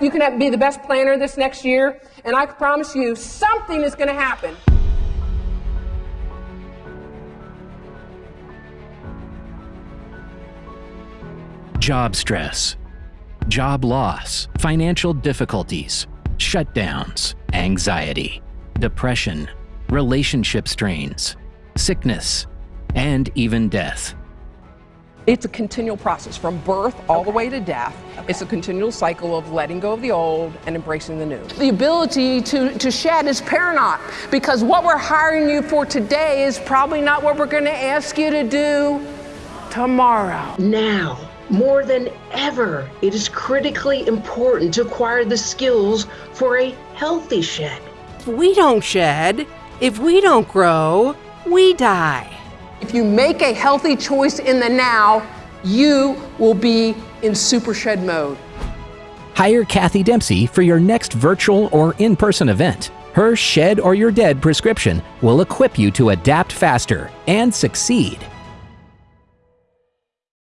You can be the best planner this next year, and I promise you something is going to happen. Job stress, job loss, financial difficulties, shutdowns, anxiety, depression, relationship strains, sickness, and even death. It's a continual process from birth all okay. the way to death. Okay. It's a continual cycle of letting go of the old and embracing the new. The ability to, to shed is paramount because what we're hiring you for today is probably not what we're going to ask you to do tomorrow. Now, more than ever, it is critically important to acquire the skills for a healthy shed. If we don't shed, if we don't grow, we die. If you make a healthy choice in the now, you will be in super shed mode. Hire Kathy Dempsey for your next virtual or in person event. Her Shed or You're Dead prescription will equip you to adapt faster and succeed.